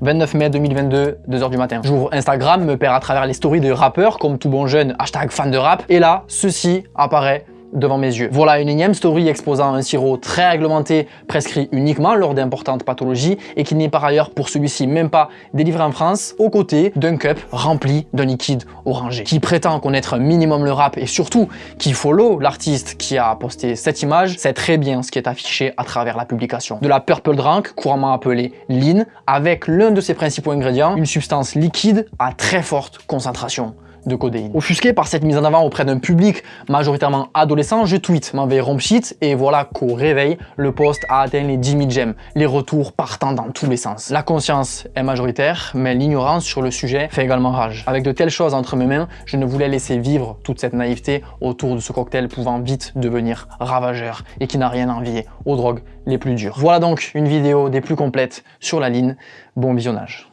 29 mai 2022, 2h du matin. J'ouvre Instagram, me perd à travers les stories de rappeurs, comme tout bon jeune, hashtag fan de rap, et là, ceci apparaît devant mes yeux. Voilà une énième story exposant un sirop très réglementé prescrit uniquement lors d'importantes pathologies et qui n'est par ailleurs pour celui-ci même pas délivré en France, aux côtés d'un cup rempli d'un liquide orangé. Qui prétend connaître un minimum le rap et surtout qui follow l'artiste qui a posté cette image, sait très bien ce qui est affiché à travers la publication. De la purple drink, couramment appelée lean, avec l'un de ses principaux ingrédients, une substance liquide à très forte concentration de codéine. Offusqué par cette mise en avant auprès d'un public majoritairement adolescent, je tweet m'envoie rompshit et voilà qu'au réveil, le post a atteint les 10 000 j'aime, les retours partant dans tous les sens. La conscience est majoritaire, mais l'ignorance sur le sujet fait également rage. Avec de telles choses entre mes mains, je ne voulais laisser vivre toute cette naïveté autour de ce cocktail pouvant vite devenir ravageur et qui n'a rien à envier aux drogues les plus dures. Voilà donc une vidéo des plus complètes sur la ligne. Bon visionnage.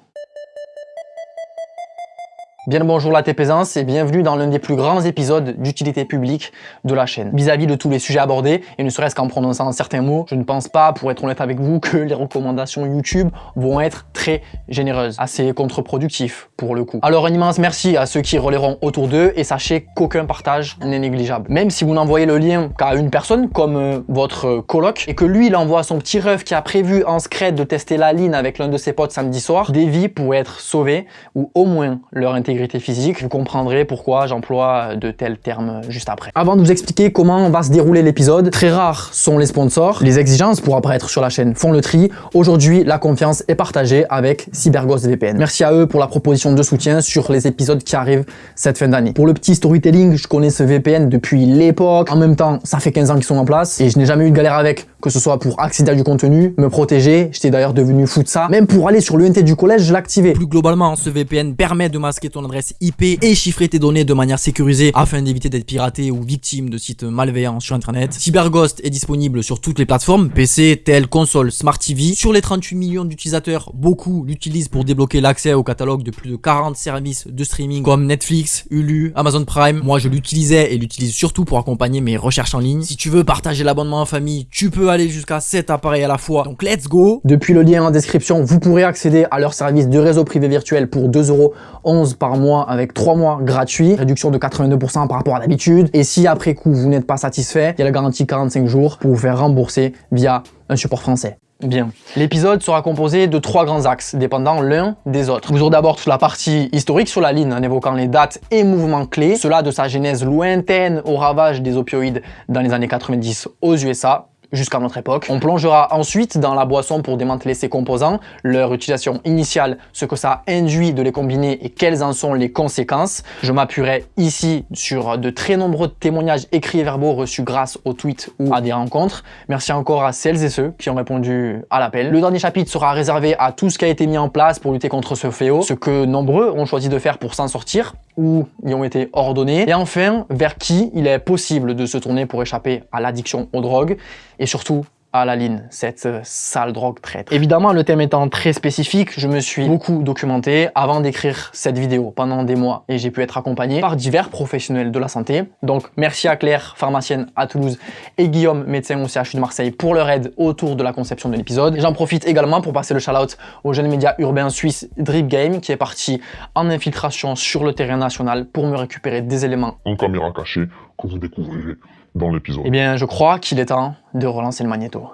Bien le bonjour la TPaisance et bienvenue dans l'un des plus grands épisodes d'utilité publique de la chaîne. Vis-à-vis de tous les sujets abordés, et ne serait-ce qu'en prononçant certains mots, je ne pense pas, pour être honnête avec vous, que les recommandations YouTube vont être très généreuses, assez contre-productif pour le coup. Alors un immense merci à ceux qui relayeront autour d'eux et sachez qu'aucun partage n'est négligeable. Même si vous n'envoyez le lien qu'à une personne, comme euh, votre coloc, et que lui il envoie son petit ref qui a prévu en secret de tester la ligne avec l'un de ses potes samedi soir, des vies pourraient être sauvées ou au moins leur intégrité physique, vous comprendrez pourquoi j'emploie de tels termes juste après. Avant de vous expliquer comment va se dérouler l'épisode, très rares sont les sponsors, les exigences pour apparaître sur la chaîne font le tri. Aujourd'hui, la confiance est partagée avec CyberGhost VPN. Merci à eux pour la proposition de soutien sur les épisodes qui arrivent cette fin d'année. Pour le petit storytelling, je connais ce VPN depuis l'époque. En même temps, ça fait 15 ans qu'ils sont en place et je n'ai jamais eu de galère avec que ce soit pour accéder à du contenu, me protéger, j'étais d'ailleurs devenu fou de ça. Même pour aller sur l'UNT du collège, je l'activais. Plus globalement, ce VPN permet de masquer ton adresse IP et chiffrer tes données de manière sécurisée afin d'éviter d'être piraté ou victime de sites malveillants sur internet. CyberGhost est disponible sur toutes les plateformes, PC, tel, console, Smart TV. Sur les 38 millions d'utilisateurs, beaucoup l'utilisent pour débloquer l'accès au catalogue de plus de 40 services de streaming comme Netflix, Hulu, Amazon Prime. Moi, je l'utilisais et l'utilise surtout pour accompagner mes recherches en ligne. Si tu veux partager l'abonnement en famille, tu peux aller jusqu'à 7 appareils à la fois. Donc let's go Depuis le lien en description, vous pourrez accéder à leur service de réseau privé virtuel pour 2,11€ par mois avec 3 mois gratuits, réduction de 82% par rapport à d'habitude. Et si après coup vous n'êtes pas satisfait, il y a la garantie 45 jours pour vous faire rembourser via un support français. Bien. L'épisode sera composé de trois grands axes, dépendant l'un des autres. Vous aurez d'abord toute la partie historique sur la ligne, en évoquant les dates et mouvements clés, cela de sa genèse lointaine au ravage des opioïdes dans les années 90 aux USA, jusqu'à notre époque. On plongera ensuite dans la boisson pour démanteler ses composants, leur utilisation initiale, ce que ça induit de les combiner et quelles en sont les conséquences. Je m'appuierai ici sur de très nombreux témoignages écrits et verbaux reçus grâce aux tweets ou à des rencontres. Merci encore à celles et ceux qui ont répondu à l'appel. Le dernier chapitre sera réservé à tout ce qui a été mis en place pour lutter contre ce fléau, ce que nombreux ont choisi de faire pour s'en sortir ou y ont été ordonnés. Et enfin, vers qui il est possible de se tourner pour échapper à l'addiction aux drogues et surtout à la ligne, cette euh, sale drogue traître. Évidemment, le thème étant très spécifique, je me suis beaucoup documenté avant d'écrire cette vidéo pendant des mois et j'ai pu être accompagné par divers professionnels de la santé. Donc merci à Claire, pharmacienne à Toulouse et Guillaume, médecin au CHU de Marseille pour leur aide autour de la conception de l'épisode. J'en profite également pour passer le shout-out au jeune média urbain suisse Drip Game qui est parti en infiltration sur le terrain national pour me récupérer des éléments en caméra cachée que vous découvrirez dans l'épisode. Eh bien, je crois qu'il est temps de relancer le magnéto.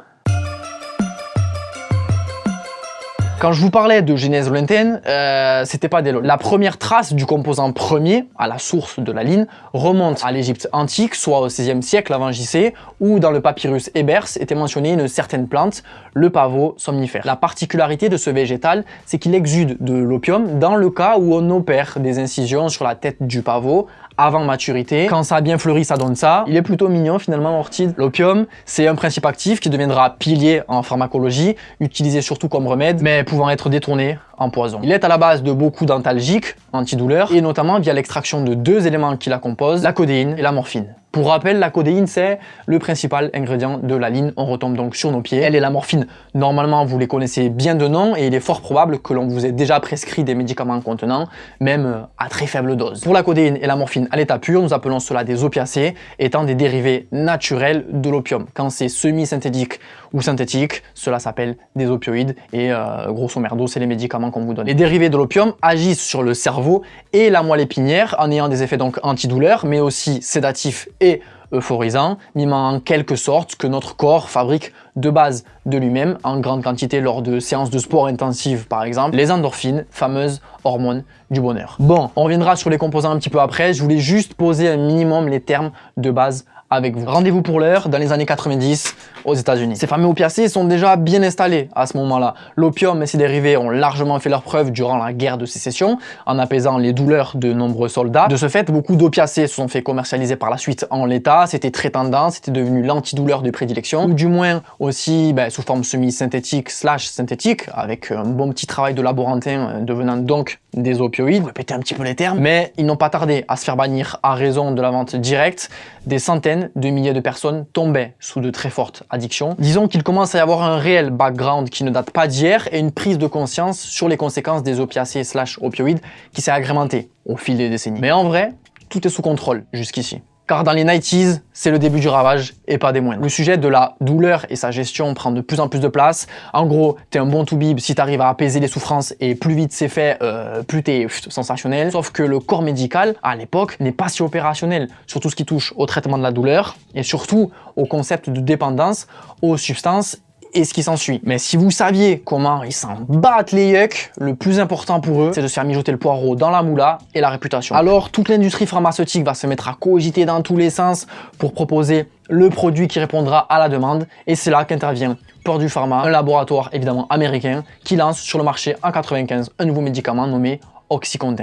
Quand je vous parlais de genèse lointaine, euh, c'était pas des. La première trace du composant premier, à la source de la ligne, remonte à l'Égypte antique, soit au XVIe siècle avant JC, où dans le papyrus Ebers était mentionnée une certaine plante, le pavot somnifère. La particularité de ce végétal, c'est qu'il exude de l'opium dans le cas où on opère des incisions sur la tête du pavot avant maturité. Quand ça a bien fleuri, ça donne ça. Il est plutôt mignon finalement Orchide. L'opium, c'est un principe actif qui deviendra pilier en pharmacologie, utilisé surtout comme remède, mais pouvant être détourné poison. Il est à la base de beaucoup d'antalgiques, antidouleurs, et notamment via l'extraction de deux éléments qui la composent, la codéine et la morphine. Pour rappel, la codéine, c'est le principal ingrédient de la ligne. On retombe donc sur nos pieds. Elle et la morphine, normalement, vous les connaissez bien de nom et il est fort probable que l'on vous ait déjà prescrit des médicaments contenant, même à très faible dose. Pour la codéine et la morphine à l'état pur, nous appelons cela des opiacés, étant des dérivés naturels de l'opium. Quand c'est semi-synthétique ou synthétique, cela s'appelle des opioïdes et euh, grosso merdo, c'est les médicaments Les dérivés de l'opium agissent sur le cerveau et la moelle épinière en ayant des effets donc antidouleurs, mais aussi sédatifs et euphorisants, mimant en quelque sorte que notre corps fabrique de base de lui-même en grande quantité lors de séances de sport intensives par exemple, les endorphines, fameuses hormones du bonheur. Bon, on reviendra sur les composants un petit peu après, je voulais juste poser un minimum les termes de base avec vous. Rendez-vous pour l'heure dans les années 90 aux États-Unis. Ces fameux opiacés sont déjà bien installés à ce moment-là. L'opium et ses dérivés ont largement fait leur preuve durant la guerre de sécession en apaisant les douleurs de nombreux soldats. De ce fait, beaucoup d'opiacés se sont fait commercialiser par la suite en l'état. C'était très tendance, c'était devenu l'antidouleur de prédilection, ou du moins aussi ben, sous forme semi-synthétique slash synthétique, avec un bon petit travail de laborantin euh, devenant donc des opioïdes, péter un petit peu les termes, mais ils n'ont pas tardé à se faire bannir à raison de la vente directe. Des centaines de milliers de personnes tombaient sous de très fortes addictions. Disons qu'il commence à y avoir un réel background qui ne date pas d'hier et une prise de conscience sur les conséquences des opiacés slash opioïdes qui s'est agrémentée au fil des décennies. Mais en vrai, tout est sous contrôle jusqu'ici. Car dans les 90s, c'est le début du ravage et pas des moindres. Le sujet de la douleur et sa gestion prend de plus en plus de place. En gros, t'es un bon toubib si t'arrives à apaiser les souffrances et plus vite c'est fait, euh, plus t'es sensationnel. Sauf que le corps médical, à l'époque, n'est pas si opérationnel sur tout ce qui touche au traitement de la douleur et surtout au concept de dépendance aux substances et ce qui s'ensuit. Mais si vous saviez comment ils s'en battent les yucks, le plus important pour eux, c'est de se faire mijoter le poireau dans la moula et la réputation. Alors, toute l'industrie pharmaceutique va se mettre à cogiter dans tous les sens pour proposer le produit qui répondra à la demande et c'est là qu'intervient Purdue Pharma, un laboratoire évidemment américain qui lance sur le marché en 95 un nouveau médicament nommé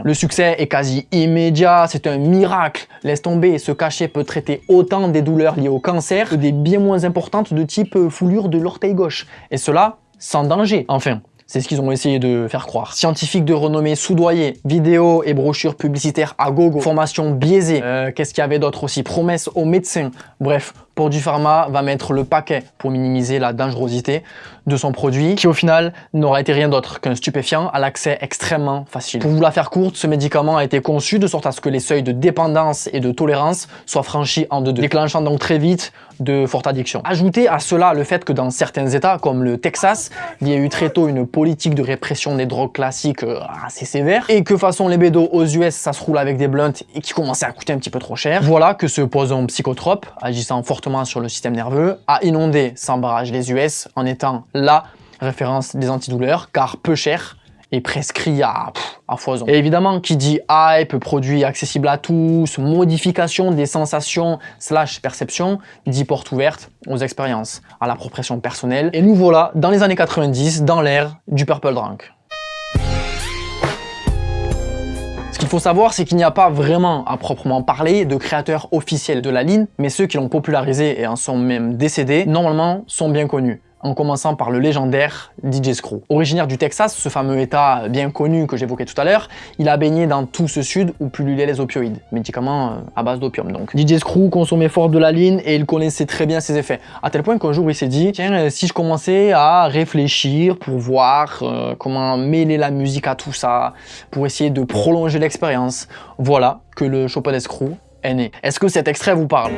Le succès est quasi immédiat, c'est un miracle. Laisse tomber, ce cachet peut traiter autant des douleurs liées au cancer que des bien moins importantes de type foulure de l'orteil gauche. Et cela sans danger. Enfin, c'est ce qu'ils ont essayé de faire croire. Scientifiques de renommée soudoyés, vidéos et brochures publicitaires à gogo, formation biaisée, euh, qu'est-ce qu'il y avait d'autre aussi? Promesses aux médecins. Bref, du Pharma va mettre le paquet pour minimiser la dangerosité de son produit, qui au final n'aura été rien d'autre qu'un stupéfiant à l'accès extrêmement facile. Pour vous la faire courte, ce médicament a été conçu de sorte à ce que les seuils de dépendance et de tolérance soient franchis en deux-deux, déclenchant donc très vite de fortes addictions. Ajoutez à cela le fait que dans certains états, comme le Texas, il y a eu très tôt une politique de répression des drogues classiques euh, assez sévère, et que façon les bédos aux US, ça se roule avec des blunts et qui commençaient à coûter un petit peu trop cher. Voilà que ce poison psychotrope, agissant fortement sur le système nerveux, a inondé sans barrage les US en étant la référence des antidouleurs, car peu cher et prescrit à, foison. Et évidemment, qui dit hype, produit accessible à tous, modification des sensations slash perceptions, dit porte ouverte aux expériences, à l'appropriation personnelle. Et nous voilà dans les années 90, dans l'ère du purple drunk. Qu'il faut savoir, c'est qu'il n'y a pas vraiment, à proprement parler, de créateurs officiels de la ligne, mais ceux qui l'ont popularisé et en sont même décédés, normalement, sont bien connus en commençant par le légendaire DJ Screw. Originaire du Texas, ce fameux état bien connu que j'évoquais tout à l'heure, il a baigné dans tout ce sud où pullulaient les opioïdes, médicaments euh, à base d'opium donc. DJ Screw consommait fort de la ligne et il connaissait très bien ses effets, à tel point qu'un jour il s'est dit, tiens, euh, si je commençais à réfléchir pour voir euh, comment mêler la musique à tout ça, pour essayer de prolonger l'expérience, voilà que le Chopin Screw est né. Est-ce que cet extrait vous parle?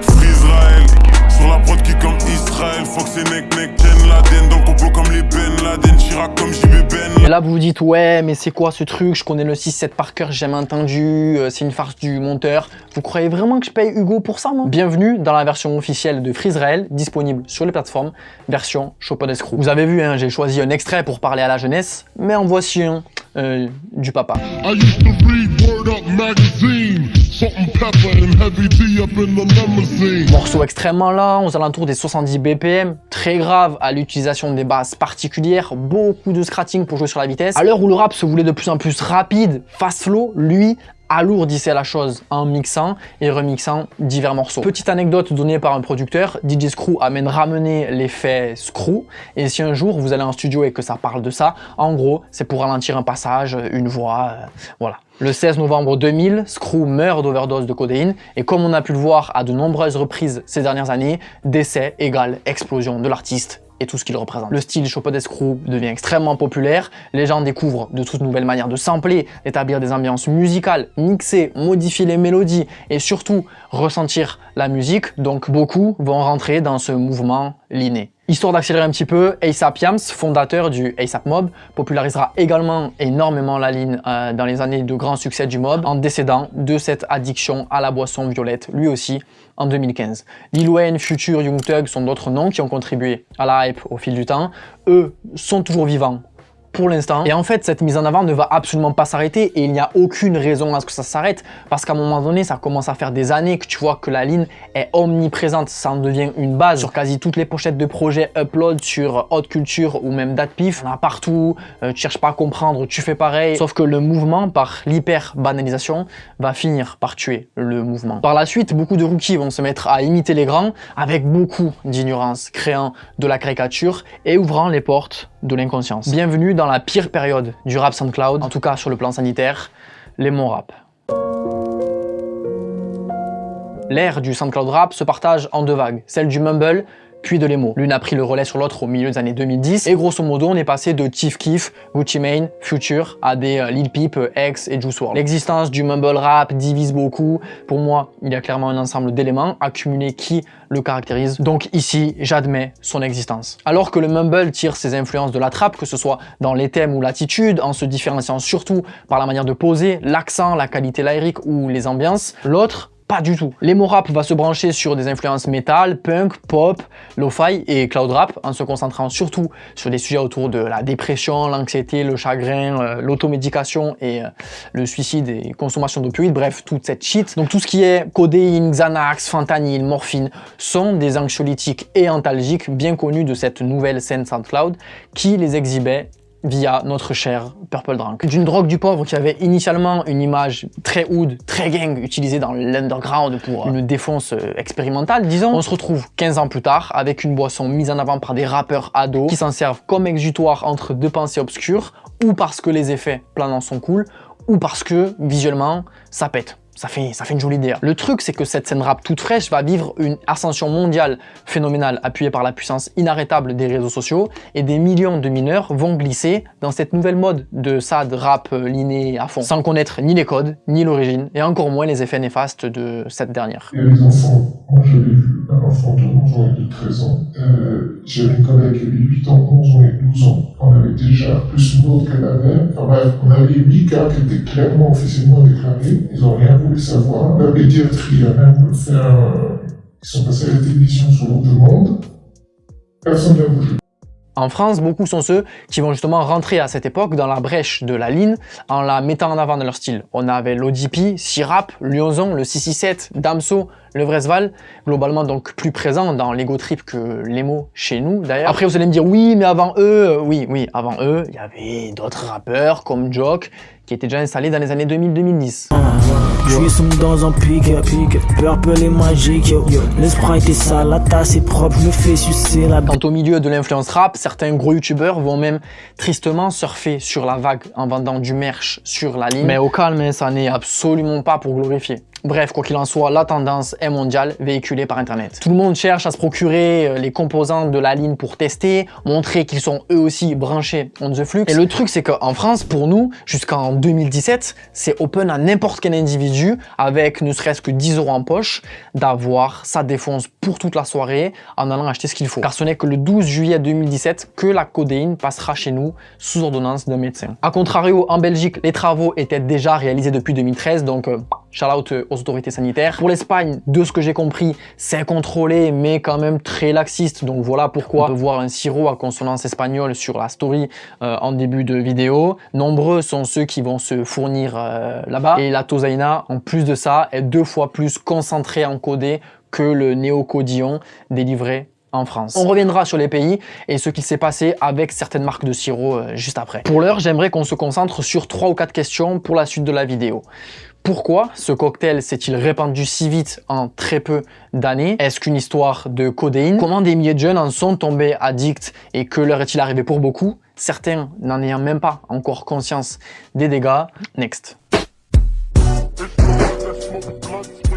Sur la prod qui comme Israël, Fox et Nek Nek, Ben Laden, dans le complot comme les Ben Laden, Chirac comme JB Ben. Et là vous vous dites ouais mais c'est quoi ce truc, je connais le 6-7 par cœur, j'ai jamais entendu, euh, c'est une farce du monteur. Vous croyez vraiment que je paye Hugo pour ça non Bienvenue dans la version officielle de Freezrael, disponible sur les plateformes, version Chopin Escrew. Vous avez vu, hein, j'ai choisi un extrait pour parler à la jeunesse, mais en voici un euh, du papa. Morceau extrêmement lent, aux alentours des 70 BPM, très grave à l'utilisation des basses particulières, beaucoup de scratching pour jouer sur la vitesse. À l'heure où le rap se voulait de plus en plus rapide, fast flow, lui alourdissait la chose en mixant et remixant divers morceaux. Petite anecdote donnée par un producteur, DJ Screw amène ramener l'effet Screw et si un jour vous allez en studio et que ça parle de ça, en gros c'est pour ralentir un passage, une voix, euh, voilà. Le 16 novembre 2000, Screw meurt d'overdose de codéine et comme on a pu le voir à de nombreuses reprises ces dernières années, décès égale explosion de l'artiste et tout ce qu'il représente. Le style Chopin Screw devient extrêmement populaire, les gens découvrent de toutes nouvelles manières de sampler, d'établir des ambiances musicales, mixer, modifier les mélodies et surtout ressentir la musique, donc beaucoup vont rentrer dans ce mouvement l'inné. Histoire d'accélérer un petit peu, ASAP Yams, fondateur du ASAP Mob, popularisera également énormément la ligne euh, dans les années de grand succès du mob en décédant de cette addiction à la boisson violette, lui aussi, en 2015. Lil Wayne, Future, Young Thug sont d'autres noms qui ont contribué à la hype au fil du temps. Eux sont toujours vivants pour l'instant. Et en fait, cette mise en avant ne va absolument pas s'arrêter et il n'y a aucune raison à ce que ça s'arrête parce qu'à un moment donné, ça commence à faire des années que tu vois que la ligne est omniprésente. Ça en devient une base sur quasi toutes les pochettes de projets upload sur Haute Culture ou même DatPif. On a partout, euh, tu cherches pas à comprendre, tu fais pareil. Sauf que le mouvement, par l'hyper-banalisation, va finir par tuer le mouvement. Par la suite, beaucoup de rookies vont se mettre à imiter les grands avec beaucoup d'ignorance, créant de la caricature et ouvrant les portes de l'inconscience. Bienvenue dans la pire période du rap SoundCloud, en tout cas sur le plan sanitaire, les mon rap. L'ère du SoundCloud rap se partage en deux vagues, celle du mumble puis de l'emo. L'une a pris le relais sur l'autre au milieu des années 2010, et grosso modo, on est passé de Chief Keef, Gucci Mane, Future, à des euh, Lil Peep, euh, X et Juice WRLD. L'existence du mumble rap divise beaucoup. Pour moi, il y a clairement un ensemble d'éléments accumulés qui le caractérisent. Donc ici, j'admets son existence. Alors que le mumble tire ses influences de la trappe, que ce soit dans les thèmes ou l'attitude, en se différenciant surtout par la manière de poser, l'accent, la qualité lyrique ou les ambiances, l'autre pas du tout. L'emo rap va se brancher sur des influences metal, punk, pop, lo-fi et cloud rap en se concentrant surtout sur des sujets autour de la dépression, l'anxiété, le chagrin, euh, l'automédication et euh, le suicide et consommation d'opioïdes, bref, toute cette shit. Donc tout ce qui est codéine, Xanax, fentanyl, morphine sont des anxiolytiques et antalgiques bien connus de cette nouvelle scène SoundCloud qui les exhibait via notre cher Purple Drunk. D'une drogue du pauvre qui avait initialement une image très hood, très gang, utilisée dans l'underground pour une défonce euh, expérimentale, disons, on se retrouve 15 ans plus tard avec une boisson mise en avant par des rappeurs ados qui s'en servent comme exutoire entre deux pensées obscures ou parce que les effets planants sont cool ou parce que visuellement ça pète ça fait, une jolie idée. Le truc, c'est que cette scène rap toute fraîche va vivre une ascension mondiale phénoménale appuyée par la puissance inarrêtable des réseaux sociaux et des millions de mineurs vont glisser dans cette nouvelle mode de sad rap liné à fond, sans connaître ni les codes, ni l'origine, et encore moins les effets néfastes de cette dernière. A les enfants. Moi, j'avais vu un enfant de 11 ans et de 13 ans. Euh, J'avais une collègue qui avait 8 ans, 11 ans et 12 ans. On avait déjà plus autre qu'elle avait. Enfin bref, on avait 8 cas qui étaient clairement officiellement déclarés. Ils n'ont rien savoir. La. Ils sont passés à la télévision sur. En France, beaucoup sont ceux qui vont justement rentrer à cette époque dans la brèche de la ligne en la mettant en avant de leur style. On avait l'ODP, Sirap, Lyonzon, le 667, Damso, le Vresval, globalement donc plus présent dans l'ego trip que l'emo chez nous d'ailleurs. Après vous allez me dire oui mais avant eux, oui oui avant eux, il y avait d'autres rappeurs comme Joke qui étaient déjà installés dans les années 2000-2010. Je suis dans un pic, purple et magique, le sprite est sale, la tasse est propre, je me fais sucer la Quant au milieu de l'influence rap, certains gros youtubeurs vont même tristement surfer sur la vague en vendant du merch sur la ligne. Mais au calme, ça n'est absolument pas pour glorifier. Bref, quoi qu'il en soit, la tendance est mondiale, véhiculée par Internet. Tout le monde cherche à se procurer euh, les composants de la ligne pour tester, montrer qu'ils sont eux aussi branchés on the flux. Et le truc, c'est qu'en France, pour nous, jusqu'en 2017, c'est open à n'importe quel individu, avec ne serait-ce que 10 euros en poche, d'avoir sa défonce pour toute la soirée en allant acheter ce qu'il faut. Car ce n'est que le 12 juillet 2017 que la codéine passera chez nous sous ordonnance d'un médecin. A contrario, en Belgique, les travaux étaient déjà réalisés depuis 2013, donc euh, shout out autorités sanitaires. Pour l'Espagne, de ce que j'ai compris, c'est contrôlé, mais quand même très laxiste. Donc voilà pourquoi on peut voir un sirop à consonance espagnole sur la story euh, en début de vidéo. Nombreux sont ceux qui vont se fournir euh, là-bas. Et la tosaina, en plus de ça, est deux fois plus concentrée en codé que le néocodillon délivré en France. On reviendra sur les pays et ce qui s'est passé avec certaines marques de sirop euh, juste après. Pour l'heure, j'aimerais qu'on se concentre sur trois ou quatre questions pour la suite de la vidéo. Pourquoi ce cocktail s'est-il répandu si vite en très peu d'années? Est-ce qu'une histoire de codéine? Comment des milliers de jeunes en sont tombés addicts et que leur est-il arrivé pour beaucoup? Certains n'en ayant même pas encore conscience des dégâts. Next.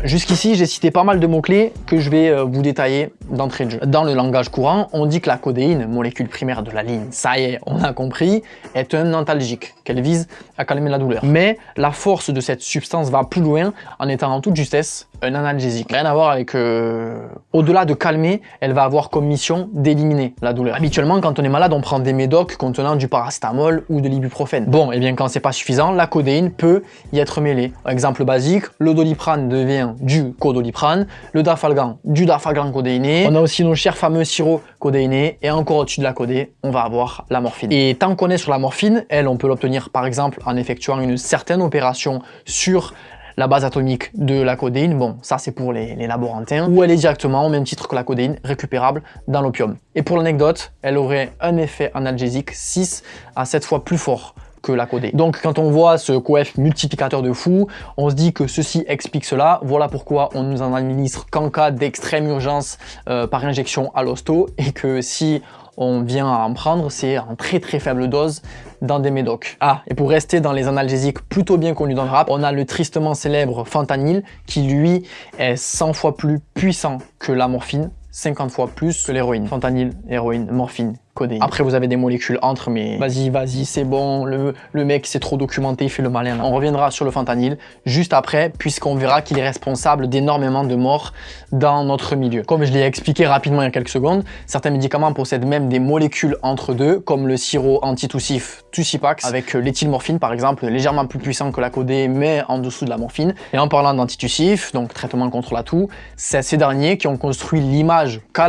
Jusqu'ici, j'ai cité pas mal de mots-clés que je vais euh, vous détailler d'entrée de jeu. Dans le langage courant, on dit que la codéine, molécule primaire de la ligne, ça y est, on a compris, est un antalgique, qu'elle vise à calmer la douleur. Mais la force de cette substance va plus loin en étant en toute justesse un analgésique. Rien à voir avec... Euh, au-delà de calmer, elle va avoir comme mission d'éliminer la douleur. Habituellement, quand on est malade, on prend des médocs contenant du paracétamol ou de l'ibuprofène. Bon, et eh bien quand c'est pas suffisant, la codéine peut y être mêlée. Exemple basique, le doliprane devient du codoliprane, le dafalgan du dafalgan codéiné. On a aussi nos chers fameux sirops codéinés et encore au-dessus de la codée, on va avoir la morphine. Et tant qu'on est sur la morphine, elle, on peut l'obtenir par exemple en effectuant une certaine opération sur la base atomique de la codéine, bon, ça c'est pour les, laborantins, ou elle est directement, au même titre que la codéine, récupérable dans l'opium. Et pour l'anecdote, elle aurait un effet analgésique 6 à 7 fois plus fort que la codéine. Donc quand on voit ce coef multiplicateur de fou, on se dit que ceci explique cela. Voilà pourquoi on nous en administre qu'en cas d'extrême urgence euh, par injection à l'hosto et que si on vient à en prendre, c'est en très très faible dose dans des médocs. Ah, et pour rester dans les analgésiques plutôt bien connus dans le rap, on a le tristement célèbre fentanyl qui lui est 100 fois plus puissant que la morphine, 50 fois plus que l'héroïne. Fentanyl, héroïne, morphine, après, vous avez des molécules entre, mais vas-y, vas-y, c'est bon, le, le mec s'est trop documenté, il fait le malin. On reviendra sur le fentanyl juste après, puisqu'on verra qu'il est responsable d'énormément de morts dans notre milieu. Comme je l'ai expliqué rapidement il y a quelques secondes, certains médicaments possèdent même des molécules entre deux, comme le sirop antitussif Tussipax, avec l'éthylmorphine par exemple, légèrement plus puissant que la codée, mais en dessous de la morphine. Et en parlant d'antitussif, donc traitement contre la toux, c'est ces derniers qui ont construit l'image qu'a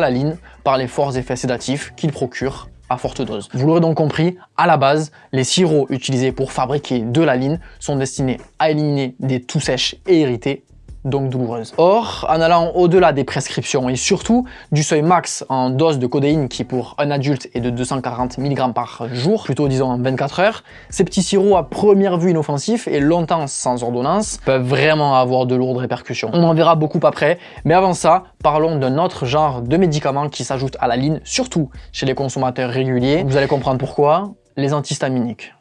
par les forts effets sédatifs qu'il procure à forte dose. Vous l'aurez donc compris, à la base, les sirops utilisés pour fabriquer de la ligne sont destinés à éliminer des toux sèches et irritées donc douloureuse. Or, en allant au-delà des prescriptions et surtout du seuil max en dose de codéine qui pour un adulte est de 240 mg par jour, plutôt disons en 24 heures, ces petits sirops à première vue inoffensifs et longtemps sans ordonnance peuvent vraiment avoir de lourdes répercussions. On en verra beaucoup après, mais avant ça, parlons d'un autre genre de médicaments qui s'ajoute à la ligne, surtout chez les consommateurs réguliers. Vous allez comprendre pourquoi, les antihistaminiques.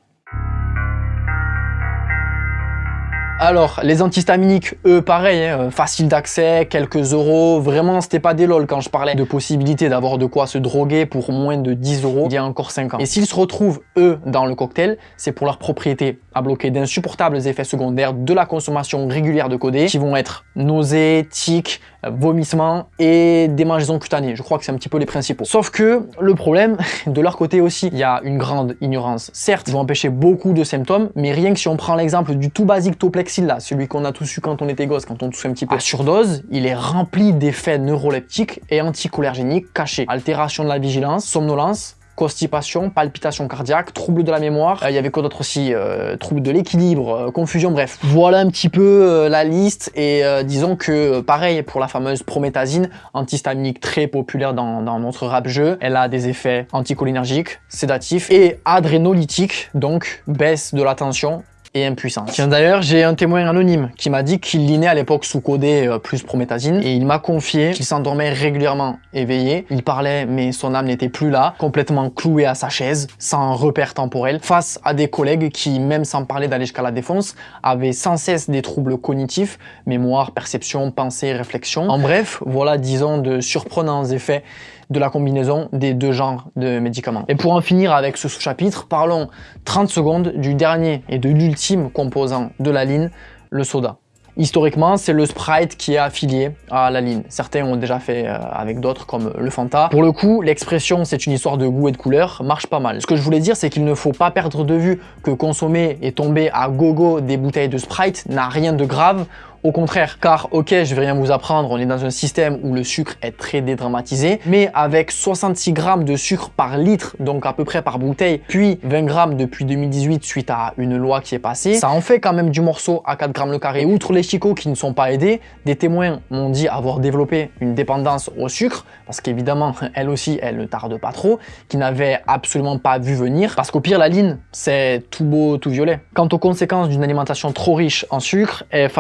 Alors, les antihistaminiques, eux, pareil, hein, facile d'accès, quelques euros. Vraiment, c'était pas des lol quand je parlais de possibilité d'avoir de quoi se droguer pour moins de 10 euros il y a encore 5 ans. Et s'ils se retrouvent, eux, dans le cocktail, c'est pour leur propriété à bloquer d'insupportables effets secondaires de la consommation régulière de codé, qui vont être nausées, tics, vomissements et démangeaisons cutanées. Je crois que c'est un petit peu les principaux. Sauf que le problème, de leur côté aussi, il y a une grande ignorance. Certes, ils vont empêcher beaucoup de symptômes, mais rien que si on prend l'exemple du tout basique Toplexil là, celui qu'on a tous eu quand on était gosse, quand on tousse un petit peu à surdose, il est rempli d'effets neuroleptiques et anticholergéniques cachés. Altération de la vigilance, somnolence, constipation, palpitation cardiaque, troubles de la mémoire, euh, il y avait quoi d'autre aussi euh, Troubles de l'équilibre, euh, confusion, bref. Voilà un petit peu la liste et disons que pareil pour la fameuse prométhazine, antihistaminique très populaire dans, dans notre rap jeu, elle a des effets anticholinergiques, sédatifs et adrénolytiques, donc baisse de la tension et impuissance. Tiens d'ailleurs, j'ai un témoin anonyme qui m'a dit qu'il linait à l'époque sous codé euh, plus prométhazine et il m'a confié qu'il s'endormait régulièrement éveillé. Il parlait mais son âme n'était plus là, complètement cloué à sa chaise, sans repère temporel, face à des collègues qui, même sans parler d'aller jusqu'à la défense, avaient sans cesse des troubles cognitifs, mémoire, perception, pensée, réflexion. En bref, voilà disons de surprenants effets de la combinaison des deux genres de médicaments. Et pour en finir avec ce sous-chapitre, parlons 30 secondes du dernier et de l'ultime composant de la ligne, le soda. Historiquement, c'est le Sprite qui est affilié à la ligne. Certains ont déjà fait euh, avec d'autres comme le Fanta. Pour le coup, l'expression c'est une histoire de goût et de couleur marche pas mal. Ce que je voulais dire, c'est qu'il ne faut pas perdre de vue que consommer et tomber à gogo des bouteilles de Sprite n'a rien de grave au contraire, car ok, je vais rien vous apprendre, on est dans un système où le sucre est très dédramatisé, mais avec 66 grammes de sucre par litre, donc à peu près par bouteille, puis 20 grammes depuis 2018 suite à une loi qui est passée, ça en fait quand même du morceau à 4 grammes le carré. Outre les chicots qui ne sont pas aidés, des témoins m'ont dit avoir développé une dépendance au sucre, parce qu'évidemment, elle aussi, elle ne tarde pas trop, qui n'avait absolument pas vu venir, parce qu'au pire, la ligne, c'est tout beau, tout violet. Quant aux conséquences d'une alimentation trop riche en sucre, elle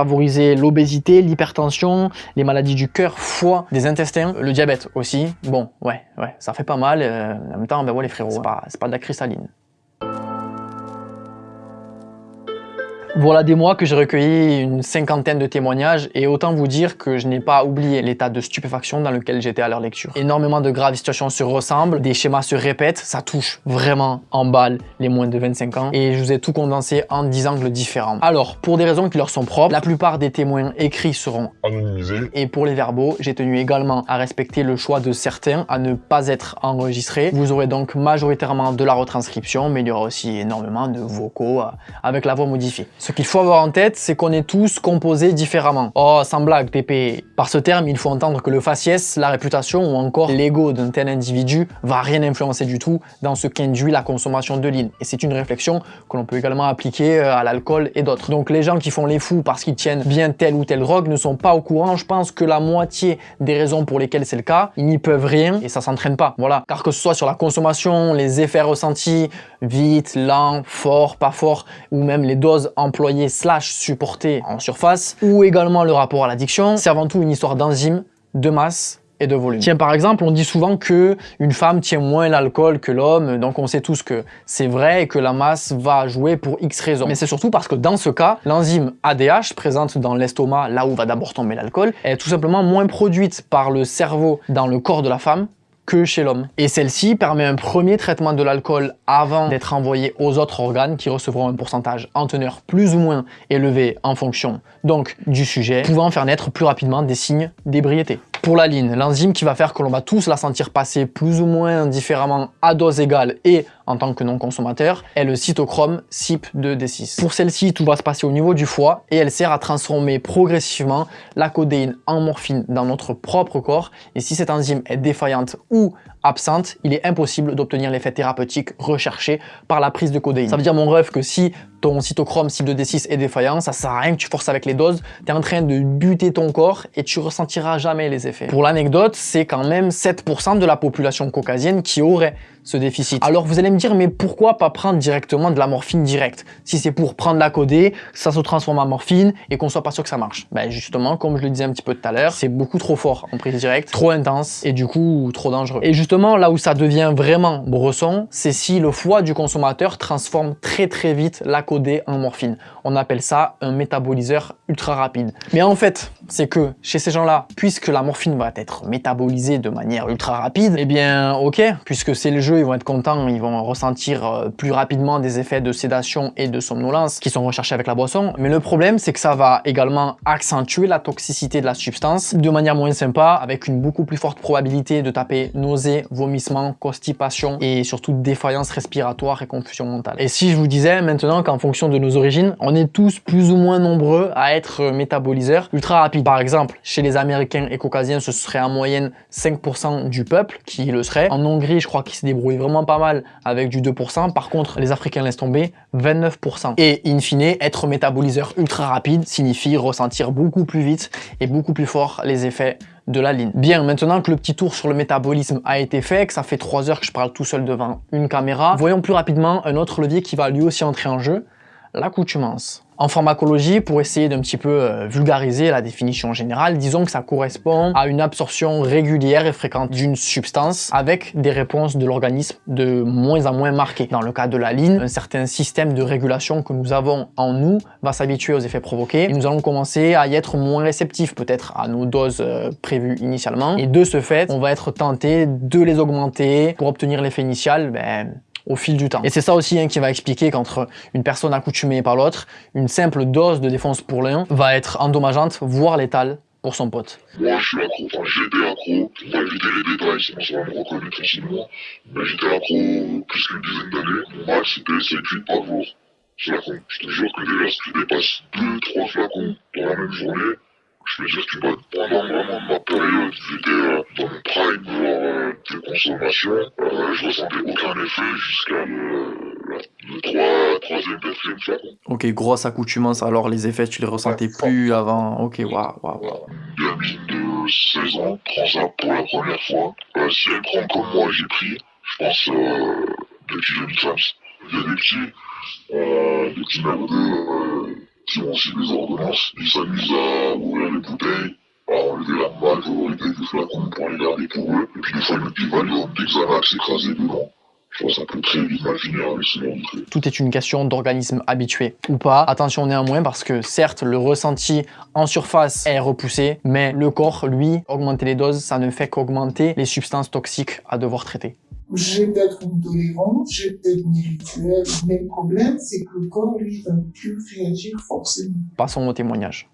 l'obésité, l'hypertension, les maladies du cœur, foie, des intestins, le diabète aussi. Bon, ouais, ouais, ça fait pas mal. Euh, en même temps, ben ouais les frérots, c'est pas, pas de la cristalline. Voilà des mois que j'ai recueilli une cinquantaine de témoignages et autant vous dire que je n'ai pas oublié l'état de stupéfaction dans lequel j'étais à leur lecture. Énormément de graves situations se ressemblent, des schémas se répètent, ça touche vraiment en balle les moins de 25 ans et je vous ai tout condensé en 10 angles différents. Alors, pour des raisons qui leur sont propres, la plupart des témoins écrits seront Anonymisé. et pour les verbaux, j'ai tenu également à respecter le choix de certains à ne pas être enregistrés. Vous aurez donc majoritairement de la retranscription, mais il y aura aussi énormément de vocaux euh, avec la voix modifiée. Ce qu'il faut avoir en tête, c'est qu'on est tous composés différemment. Oh, sans blague, Pépé. Par ce terme, il faut entendre que le faciès, la réputation ou encore l'ego d'un tel individu va rien influencer du tout dans ce qu'induit la consommation de l'île. Et c'est une réflexion que l'on peut également appliquer euh, à l'alcool et d'autres. Donc les gens qui font les fous parce qu'ils tiennent bien telle ou telle drogue ne sont pas au courant. Je pense que la moitié des raisons pour lesquelles c'est le cas, ils n'y peuvent rien et ça s'entraîne pas. Voilà. Car que ce soit sur la consommation, les effets ressentis, vite, lent, fort, pas fort, ou même les doses employées slash supportées en surface, ou également le rapport à l'addiction, c'est avant tout une histoire d'enzymes, de masse et de volume. Tiens, par exemple, on dit souvent que une femme tient moins l'alcool que l'homme, donc on sait tous que c'est vrai et que la masse va jouer pour X raisons. Mais c'est surtout parce que dans ce cas, l'enzyme ADH, présente dans l'estomac, là où va d'abord tomber l'alcool, est tout simplement moins produite par le cerveau dans le corps de la femme que chez l'homme. Et celle-ci permet un premier traitement de l'alcool avant d'être envoyé aux autres organes qui recevront un pourcentage en teneur plus ou moins élevé en fonction donc du sujet, pouvant faire naître plus rapidement des signes d'ébriété. Pour la ligne, l'enzyme qui va faire que l'on va tous la sentir passer plus ou moins différemment à dose égale et en tant que non-consommateur, est le cytochrome CYP2D6. Pour celle-ci, tout va se passer au niveau du foie et elle sert à transformer progressivement la codéine en morphine dans notre propre corps. Et si cette enzyme est défaillante ou absente, il est impossible d'obtenir l'effet thérapeutique recherché par la prise de codéine. Ça veut dire mon rêve que si ton cytochrome CYP2D6 est défaillant, ça sert à rien que tu forces avec les doses, tu es en train de buter ton corps et tu ressentiras jamais les effets. Pour l'anecdote, c'est quand même 7% de la population caucasienne qui aurait ce déficit. Alors vous allez me dire, mais pourquoi pas prendre directement de la morphine directe? Si c'est pour prendre la codée, ça se transforme en morphine et qu'on soit pas sûr que ça marche. Ben justement, comme je le disais un petit peu tout à l'heure, c'est beaucoup trop fort en prise directe, trop intense et du coup trop dangereux. Et justement, là où ça devient vraiment bresson, c'est si le foie du consommateur transforme très très vite la codée en morphine. On appelle ça un métaboliseur ultra rapide. Mais en fait, c'est que chez ces gens-là, puisque la morphine va être métabolisée de manière ultra rapide, eh bien ok, puisque c'est le jeu, ils vont être contents, ils vont ressentir euh, plus rapidement des effets de sédation et de somnolence qui sont recherchés avec la boisson. Mais le problème, c'est que ça va également accentuer la toxicité de la substance de manière moins sympa, avec une beaucoup plus forte probabilité de taper nausées, vomissements, constipation et surtout défaillance respiratoire et confusion mentale. Et si je vous disais maintenant qu'en fonction de nos origines, on est tous plus ou moins nombreux à être métaboliseurs ultra rapides. Par exemple, chez les Américains et Caucasiens, ce serait en moyenne 5% du peuple qui le serait. En Hongrie, je crois qu'ils se débrouillent vraiment pas mal avec du 2%. Par contre, les Africains laissent tomber 29%. Et in fine, être métaboliseur ultra rapide signifie ressentir beaucoup plus vite et beaucoup plus fort les effets de la ligne. Bien, maintenant que le petit tour sur le métabolisme a été fait, que ça fait 3 heures que je parle tout seul devant une caméra, voyons plus rapidement un autre levier qui va lui aussi entrer en jeu, l'accoutumance. En pharmacologie, pour essayer d'un petit peu euh, vulgariser la définition générale, disons que ça correspond à une absorption régulière et fréquente d'une substance avec des réponses de l'organisme de moins en moins marquées. Dans le cas de la ligne, un certain système de régulation que nous avons en nous va s'habituer aux effets provoqués et nous allons commencer à y être moins réceptifs peut-être à nos doses euh, prévues initialement et de ce fait, on va être tenté de les augmenter pour obtenir l'effet initial ben, au fil du temps. Et c'est ça aussi hein, qui va expliquer qu'entre une personne accoutumée par l'autre, une simple dose de défense pour l'un va être endommageante, voire létale pour son pote. Moi, je suis accro, enfin, j'étais accro, va éviter les détails, sinon ça va me reconnaître facilement. Mais j'étais accro plus qu'une dizaine d'années. Mon max, c'était 7 8 par jour. Flacons. Je te jure que déjà, si tu dépasses 2-3 flacons dans la même journée, je veux dire que bah, pendant vraiment ma période, j'étais euh, dans mon prime genre, euh, de consommation, euh, je ressentais aucun effet jusqu'à le, le 3, 3e, 4e flacon. Ok, grosse accoutumance, alors les effets tu les ressentais Ouais, plus avant, ok, waouh, waouh. Voilà. Gamine de 16 ans prend ça pour la première fois. Euh, si elle prend comme moi, j'ai pris, je pense, euh, depuis 2015. Il y a des petits, euh, des petits qui ont aussi des ordonnances. Ils s'amusent à ouvrir les bouteilles, à enlever la majorité du flacon pour les garder pour eux. Et puis des fois, ils mettent du Valium, des Xanax écrasés dedans. ça peut très vite. Tout est une question d'organisme habitué ou pas. Attention néanmoins parce que certes, le ressenti en surface est repoussé, mais le corps, lui, augmenter les doses, ça ne fait qu'augmenter les substances toxiques à devoir traiter. J'ai peut-être une tolérance, j'ai peut-être une rituel, mais le problème, c'est que le corps, lui, va plus réagir forcément. Passons au témoignage.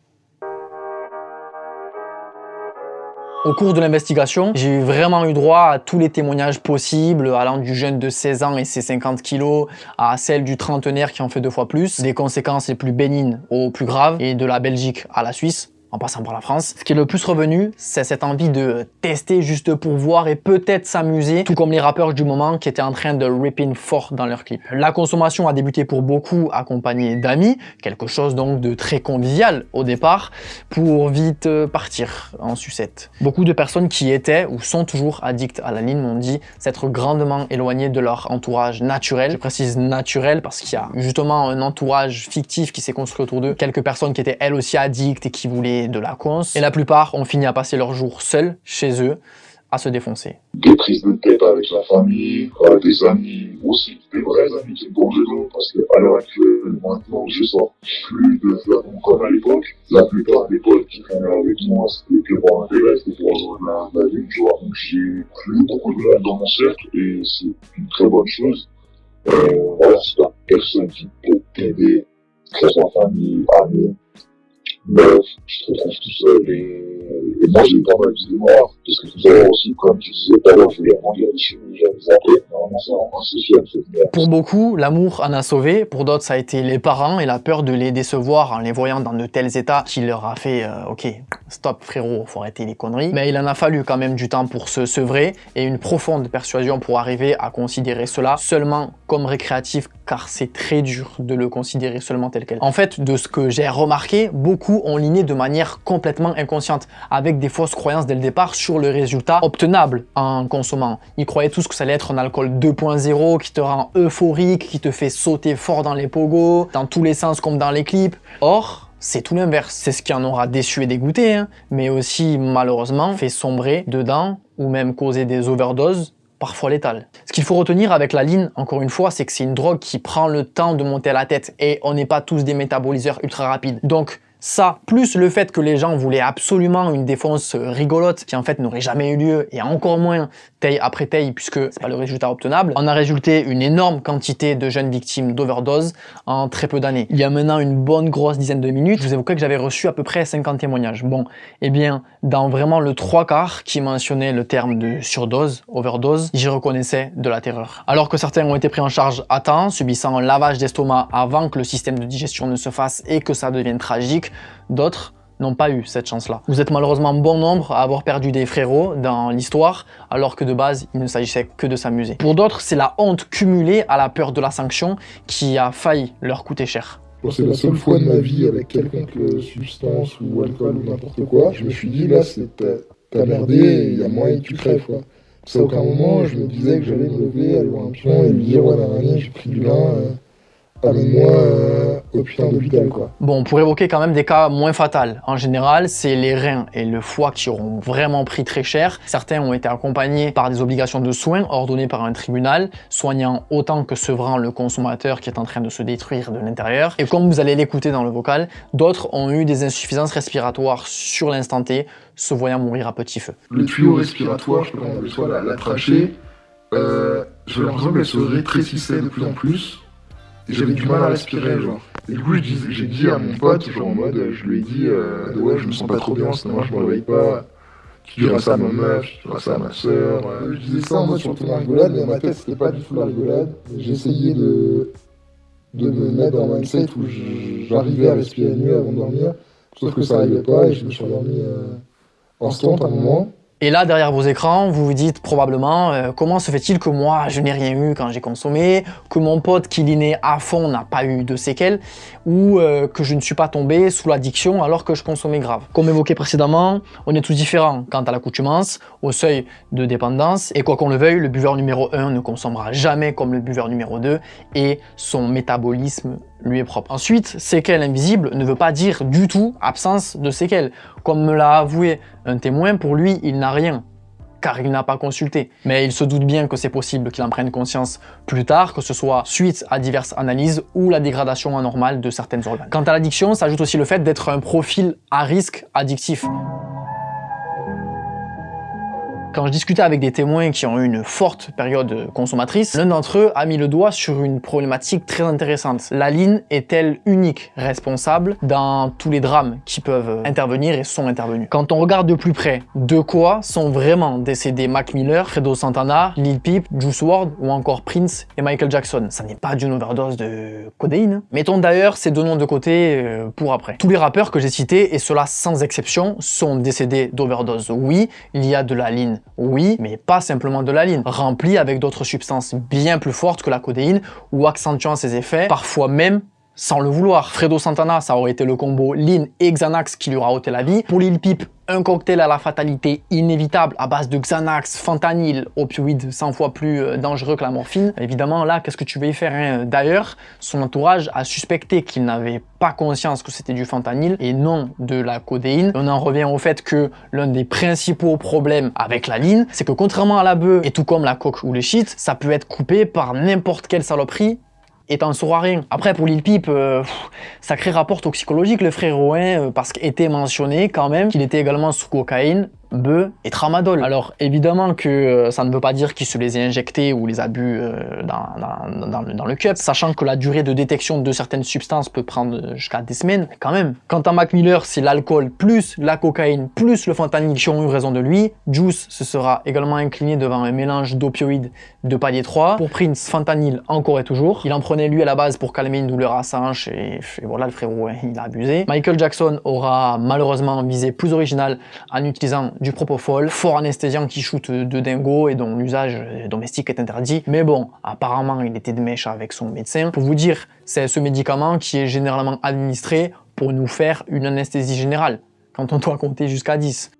Au cours de l'investigation, j'ai vraiment eu droit à tous les témoignages possibles, allant du jeune de 16 ans et ses 50 kilos à celle du trentenaire qui en fait deux fois plus, des conséquences les plus bénignes aux plus graves, et de la Belgique à la Suisse en passant par la France. Ce qui est le plus revenu, c'est cette envie de tester juste pour voir et peut-être s'amuser, tout comme les rappeurs du moment qui étaient en train de ripping fort dans leurs clips. La consommation a débuté pour beaucoup accompagnée d'amis, quelque chose donc de très convivial au départ, pour vite euh, partir en sucette. Beaucoup de personnes qui étaient ou sont toujours addictes à la ligne m'ont dit s'être grandement éloignées de leur entourage naturel. Je précise naturel parce qu'il y a justement un entourage fictif qui s'est construit autour d'eux. Quelques personnes qui étaient elles aussi addictes et qui voulaient de la cons. Et la plupart ont fini à passer leur jour seuls, chez eux, à se défoncer. Des prises de tête avec la famille, des amis aussi, des vrais amis qui me dedans, parce qu'à l'heure actuelle, maintenant, je sors plus de flacons comme à l'époque. La plupart des potes qui venaient avec moi, c'était que pour intérêt, c'était pour rejoindre la, la vie, tu vois. Donc j'ai plus beaucoup de monde dans mon cercle, et c'est une très bonne chose. Euh, voilà, si t'as personne qui peut t'aider, que ce soit famille, amis, Bref, je Pour beaucoup, l'amour en a sauvé, pour d'autres ça a été les parents et la peur de les décevoir en les voyant dans de tels états qui leur a fait euh, ok, stop frérot, faut arrêter les conneries. Mais il en a fallu quand même du temps pour se sevrer et une profonde persuasion pour arriver à considérer cela seulement comme récréatif car c'est très dur de le considérer seulement tel quel. En fait, de ce que j'ai remarqué, beaucoup ont liné de manière complètement inconsciente, avec des fausses croyances dès le départ sur le résultat obtenable en consommant. Ils croyaient tous que ça allait être un alcool 2.0 qui te rend euphorique, qui te fait sauter fort dans les pogos, dans tous les sens comme dans les clips. Or, c'est tout l'inverse. C'est ce qui en aura déçu et dégoûté, hein, mais aussi malheureusement fait sombrer dedans ou même causer des overdoses parfois létales. Ce qu'il faut retenir avec la ligne, encore une fois, c'est que c'est une drogue qui prend le temps de monter à la tête et on n'est pas tous des métaboliseurs ultra rapides. Donc, ça, plus le fait que les gens voulaient absolument une défense rigolote qui en fait n'aurait jamais eu lieu et encore moins taille après taille puisque c'est pas le résultat obtenable, en a résulté une énorme quantité de jeunes victimes d'overdose en très peu d'années. Il y a maintenant une bonne grosse dizaine de minutes, je vous évoquais que j'avais reçu à peu près 50 témoignages. Bon, eh bien, dans vraiment le trois quarts qui mentionnait le terme de surdose, overdose, j'y reconnaissais de la terreur. Alors que certains ont été pris en charge à temps, subissant un lavage d'estomac avant que le système de digestion ne se fasse et que ça devienne tragique, d'autres n'ont pas eu cette chance-là. Vous êtes malheureusement bon nombre à avoir perdu des frérots dans l'histoire, alors que de base, il ne s'agissait que de s'amuser. Pour d'autres, c'est la honte cumulée à la peur de la sanction qui a failli leur coûter cher. C'est la seule fois de ma vie avec quelconque substance ou alcool ou n'importe quoi, je me suis dit là, t'as merdé il y a moyen que tu crèves quoi. Parce aucun moment, je me disais que j'allais me lever, aller voir un pion et lui dire ouais, nanani, j'ai pris du lin, euh, amène-moi euh, au putain d'hôpital quoi. Bon, pour évoquer quand même des cas moins fatals, en général, c'est les reins et le foie qui auront vraiment pris très cher. Certains ont été accompagnés par des obligations de soins ordonnées par un tribunal, soignant autant que sevrant le consommateur qui est en train de se détruire de l'intérieur. Et comme vous allez l'écouter dans le vocal, d'autres ont eu des insuffisances respiratoires sur l'instant T, se voyant mourir à petit feu. Le tuyau respiratoire, je peux qu'on soit la, la trachée, euh, j'avais l'impression qu'elle se rétrécissait de plus en plus. Et j'avais du mal à respirer, genre. Et du coup, j'ai dit à mon pote, genre en mode, je lui ai dit, euh, ouais, je me sens pas trop bien, sinon je me réveille pas. Tu diras ça à ma meuf, tu diras ça à ma soeur. Je disais ça en mode sur ton rigolade, mais dans ma tête, c'était pas du tout la rigolade. J'essayais de, de me mettre dans un mindset où j'arrivais à respirer mieux avant de dormir. Sauf que ça arrivait pas et je me suis endormi euh, instant à un moment. Et là, derrière vos écrans, vous vous dites probablement euh, comment se fait-il que moi, je n'ai rien eu quand j'ai consommé, que mon pote qui l'inait à fond n'a pas eu de séquelles, ou euh, que je ne suis pas tombé sous l'addiction alors que je consommais grave. Comme évoqué précédemment, on est tous différents quant à l'accoutumance, au seuil de dépendance, et quoi qu'on le veuille, le buveur numéro 1 ne consommera jamais comme le buveur numéro 2, et son métabolisme lui est propre. Ensuite, séquelles invisibles ne veut pas dire du tout absence de séquelles. Comme me l'a avoué un témoin, pour lui, il n'a rien. car il n'a pas consulté. Mais il se doute bien que c'est possible qu'il en prenne conscience plus tard, que ce soit suite à diverses analyses ou la dégradation anormale de certaines organes. Quant à l'addiction, s'ajoute aussi le fait d'être un profil à risque addictif. Quand je discutais avec des témoins qui ont eu une forte période consommatrice, l'un d'entre eux a mis le doigt sur une problématique très intéressante. La ligne est-elle unique responsable dans tous les drames qui peuvent intervenir et sont intervenus? Quand on regarde de plus près, de quoi sont vraiment décédés Mac Miller, Fredo Santana, Lil Peep, Juice WRLD ou encore Prince et Michael Jackson? Ça n'est pas d'une overdose de codéine. Mettons d'ailleurs ces deux noms de côté euh, pour après. Tous les rappeurs que j'ai cités, et cela sans exception, sont décédés d'overdose. Oui, il y a de la ligne oui, mais pas simplement de la ligne, remplie avec d'autres substances bien plus fortes que la codéine ou accentuant ses effets, parfois même sans le vouloir. Fredo Santana, ça aurait été le combo Lean et Xanax qui lui aura ôté la vie. Pour Lil Peep, un cocktail à la fatalité inévitable à base de Xanax, fentanyl, opioïdes 100 fois plus euh, dangereux que la morphine. Évidemment, là, qu'est-ce que tu veux y faire hein? D'ailleurs, son entourage a suspecté qu'il n'avait pas conscience que c'était du fentanyl et non de la codéine. On en revient au fait que l'un des principaux problèmes avec la ligne, c'est que contrairement à la bœuf et tout comme la coque ou le shit, ça peut être coupé par n'importe quelle saloperie et t'en sauras rien. Après, pour Lil Peep, euh, sacré rapport toxicologique, le frère euh, parce qu'était mentionné quand même qu'il était également sous cocaïne, bœuf et tramadol. Alors évidemment que euh, ça ne veut pas dire qu'il se les a injectés ou les a bu euh, dans, dans, dans, le cup, sachant que la durée de détection de certaines substances peut prendre jusqu'à des semaines, quand même. Quant à Mac Miller, c'est l'alcool plus la cocaïne plus le fentanyl qui ont eu raison de lui. Juice se sera également incliné devant un mélange d'opioïdes de palier 3. Pour Prince, fentanyl encore et toujours. Il en prenait lui à la base pour calmer une douleur à sa hanche et, voilà le frérot, hein, il a abusé. Michael Jackson aura malheureusement visé plus original en utilisant du propofol, fort anesthésiant qui shoot de dingo et dont l'usage domestique est interdit. Mais bon, apparemment, il était de mèche avec son médecin. Pour vous dire, c'est ce médicament qui est généralement administré pour nous faire une anesthésie générale, quand on doit compter jusqu'à 10.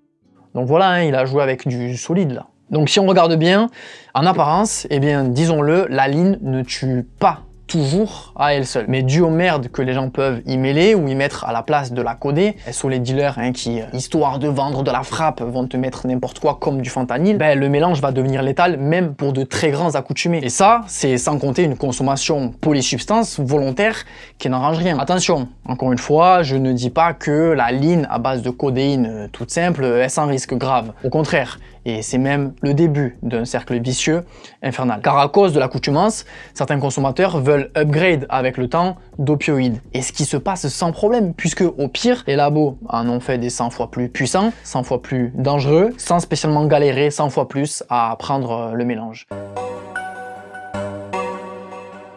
Donc voilà, hein, il a joué avec du solide là. Donc si on regarde bien, en apparence, eh bien disons-le, la ligne ne tue pas toujours à elle seule. Mais dû aux merdes que les gens peuvent y mêler ou y mettre à la place de la coder, sont les dealers hein, qui, euh, histoire de vendre de la frappe, vont te mettre n'importe quoi comme du fentanyl, ben, le mélange va devenir létal même pour de très grands accoutumés. Et ça, c'est sans compter une consommation polysubstance volontaire qui n'arrange rien. Attention, encore une fois, je ne dis pas que la ligne à base de codéine euh, toute simple est sans risque grave. Au contraire, et c'est même le début d'un cercle vicieux infernal. Car à cause de l'accoutumance, certains consommateurs veulent upgrade avec le temps d'opioïdes. Et ce qui se passe sans problème, puisque au pire, les labos en ont fait des 100 fois plus puissants, 100 fois plus dangereux, sans spécialement galérer 100 fois plus à prendre le mélange.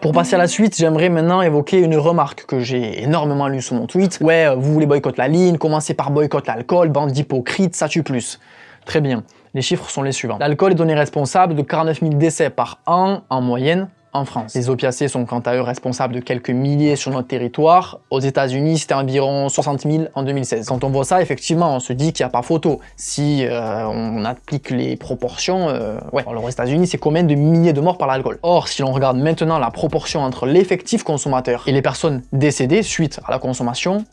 Pour passer à la suite, j'aimerais maintenant évoquer une remarque que j'ai énormément lue sur mon tweet. Ouais, vous voulez boycotter la ligne, commencez par boycotter l'alcool, bande d'hypocrites, ça tue plus. Très bien. Les chiffres sont les suivants. L'alcool est donné responsable de 49 000 décès par an en moyenne en France. Les opiacés sont quant à eux responsables de quelques milliers sur notre territoire. Aux États-Unis, c'était environ 60 000 en 2016. Quand on voit ça, effectivement, on se dit qu'il n'y a pas photo. Si euh, on applique les proportions, euh, ouais. Alors aux États-Unis, c'est combien de milliers de morts par l'alcool? Or, si l'on regarde maintenant la proportion entre l'effectif consommateur et les personnes décédées suite à la consommation,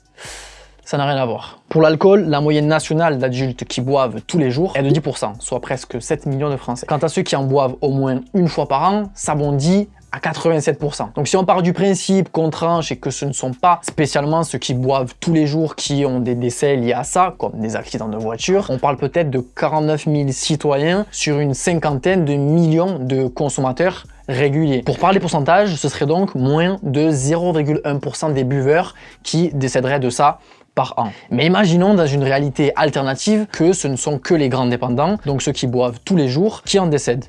ça n'a rien à voir. Pour l'alcool, la moyenne nationale d'adultes qui boivent tous les jours est de 10%, soit presque 7 millions de Français. Quant à ceux qui en boivent au moins une fois par an, ça bondit à 87%. Donc si on part du principe qu'on tranche et que ce ne sont pas spécialement ceux qui boivent tous les jours qui ont des décès liés à ça, comme des accidents de voiture, on parle peut-être de 49 000 citoyens sur une cinquantaine de millions de consommateurs réguliers. Pour parler pourcentage, ce serait donc moins de 0,1% des buveurs qui décéderaient de ça par an. Mais imaginons dans une réalité alternative que ce ne sont que les grands dépendants, donc ceux qui boivent tous les jours, qui en décèdent.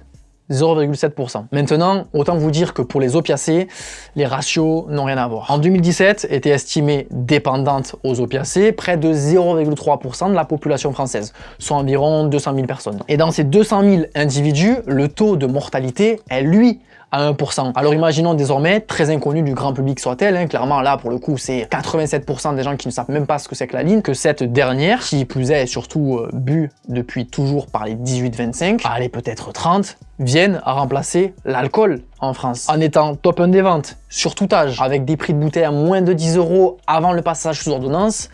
0,7%. Maintenant, autant vous dire que pour les opiacés, les ratios n'ont rien à voir. En 2017, était estimé dépendante aux opiacés près de 0,3% de la population française, soit environ 200 000 personnes. Et dans ces 200 000 individus, le taux de mortalité est lui à 1%. Alors imaginons désormais, très inconnu du grand public soit-elle, hein, clairement là pour le coup c'est 87% des gens qui ne savent même pas ce que c'est que la ligne, que cette dernière, qui plus est surtout euh, bu depuis toujours par les 18-25, allez peut-être 30, viennent à remplacer l'alcool en France. En étant top 1 des ventes, sur tout âge, avec des prix de bouteille à moins de 10 euros avant le passage sous ordonnance,